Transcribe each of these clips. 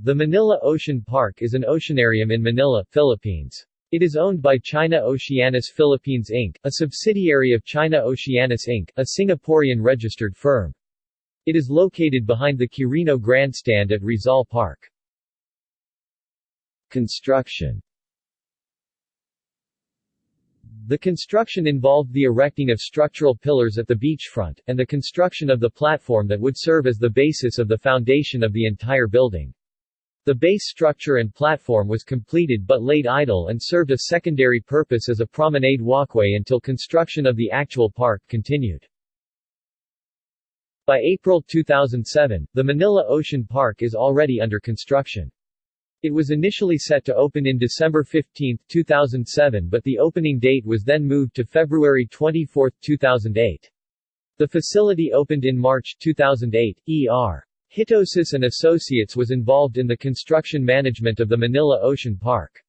The Manila Ocean Park is an oceanarium in Manila, Philippines. It is owned by China Oceanis Philippines Inc., a subsidiary of China Oceanis Inc., a Singaporean registered firm. It is located behind the Quirino Grandstand at Rizal Park. Construction the construction involved the erecting of structural pillars at the beachfront, and the construction of the platform that would serve as the basis of the foundation of the entire building. The base structure and platform was completed but laid idle and served a secondary purpose as a promenade walkway until construction of the actual park continued. By April 2007, the Manila Ocean Park is already under construction. It was initially set to open in December 15, 2007 but the opening date was then moved to February 24, 2008. The facility opened in March 2008. E.R. Hitosis and Associates was involved in the construction management of the Manila Ocean Park.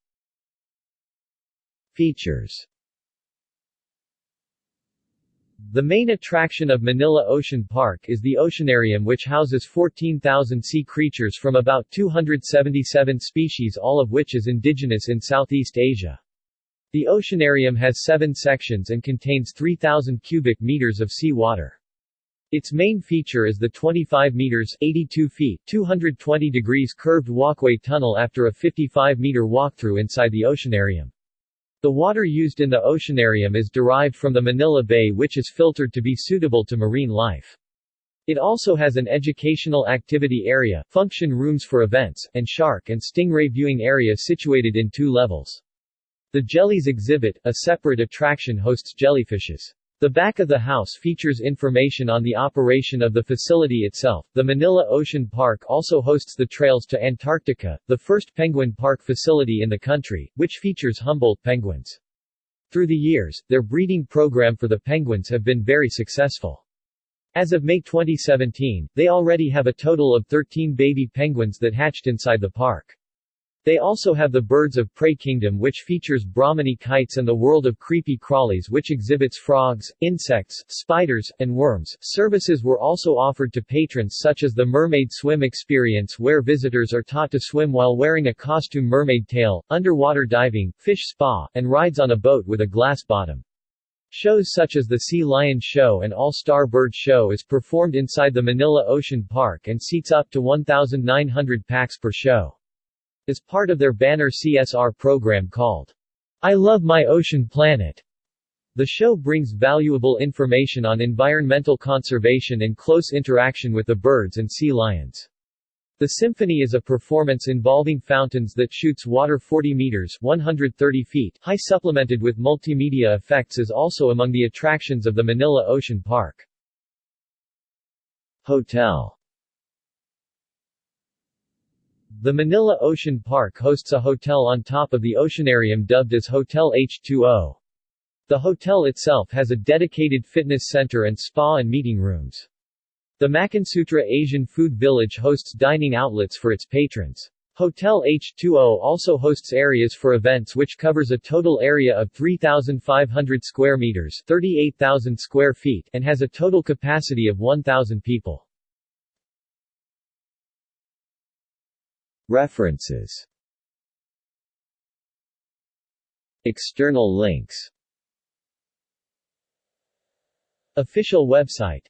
Features the main attraction of Manila Ocean Park is the Oceanarium which houses 14,000 sea creatures from about 277 species all of which is indigenous in Southeast Asia. The Oceanarium has seven sections and contains 3,000 cubic meters of sea water. Its main feature is the 25 meters 82 feet 220 degrees curved walkway tunnel after a 55-meter walkthrough inside the Oceanarium. The water used in the oceanarium is derived from the Manila Bay which is filtered to be suitable to marine life. It also has an educational activity area, function rooms for events, and shark and stingray viewing area situated in two levels. The Jellies exhibit, a separate attraction hosts jellyfishes. The back of the house features information on the operation of the facility itself. The Manila Ocean Park also hosts the Trails to Antarctica, the first penguin park facility in the country, which features Humboldt penguins. Through the years, their breeding program for the penguins have been very successful. As of May 2017, they already have a total of 13 baby penguins that hatched inside the park. They also have the Birds of Prey Kingdom which features Brahminy kites and the World of Creepy Crawlies which exhibits frogs, insects, spiders, and worms. Services were also offered to patrons such as the Mermaid Swim Experience where visitors are taught to swim while wearing a costume mermaid tail, underwater diving, fish spa, and rides on a boat with a glass bottom. Shows such as the Sea Lion Show and All-Star Bird Show is performed inside the Manila Ocean Park and seats up to 1,900 pax per show. As part of their banner CSR program called, I Love My Ocean Planet, the show brings valuable information on environmental conservation and close interaction with the birds and sea lions. The symphony is a performance involving fountains that shoots water 40 meters 130 feet high supplemented with multimedia effects is also among the attractions of the Manila Ocean Park. Hotel the Manila Ocean Park hosts a hotel on top of the oceanarium dubbed as Hotel H2O. The hotel itself has a dedicated fitness center and spa and meeting rooms. The Makansutra Asian Food Village hosts dining outlets for its patrons. Hotel H2O also hosts areas for events which covers a total area of 3,500 square meters 38,000 square feet and has a total capacity of 1,000 people. References. External links. Official website